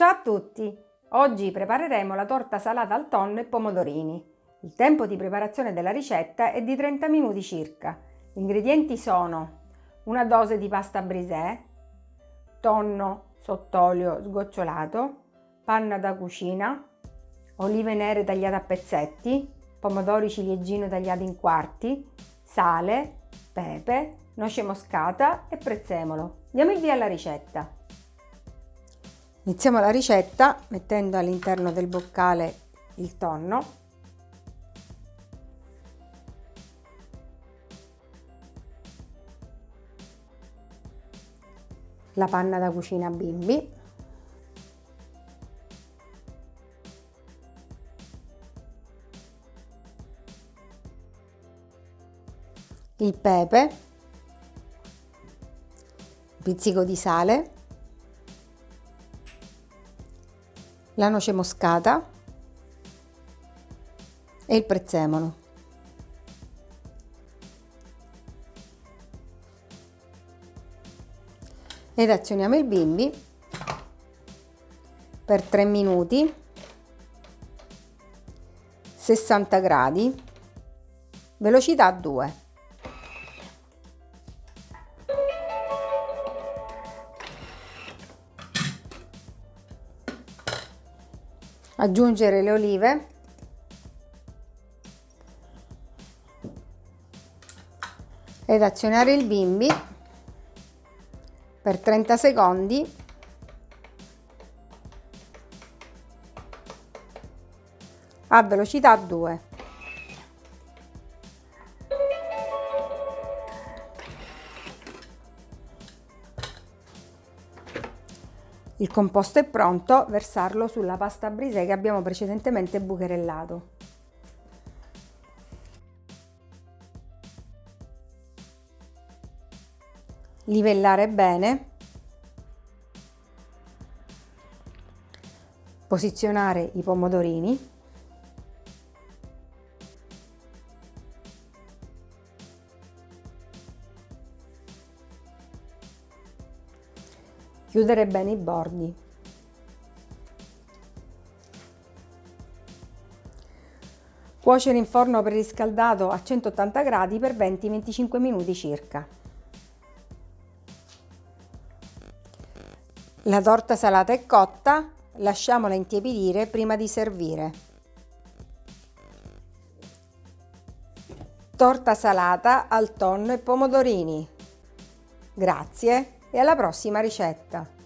Ciao a tutti! Oggi prepareremo la torta salata al tonno e pomodorini. Il tempo di preparazione della ricetta è di 30 minuti circa. Gli ingredienti sono una dose di pasta brisè, tonno sott'olio sgocciolato, panna da cucina, olive nere tagliate a pezzetti, pomodori ciliegino tagliati in quarti, sale, pepe, noce moscata e prezzemolo. Diamo il via alla ricetta. Iniziamo la ricetta mettendo all'interno del boccale il tonno. La panna da cucina bimbi. Il pepe. Pizzico di sale la noce moscata e il prezzemolo. Ed azioniamo il bimbi per 3 minuti 60 gradi velocità 2 aggiungere le olive. Ed azionare il bimbi per 30 secondi. A velocità 2 Il composto è pronto, versarlo sulla pasta brisè che abbiamo precedentemente bucherellato. Livellare bene. Posizionare i pomodorini. Chiudere bene i bordi. Cuocere in forno preriscaldato a 180 gradi per 20-25 minuti circa. La torta salata è cotta, lasciamola intiepidire prima di servire. Torta salata al tonno e pomodorini. Grazie e alla prossima ricetta!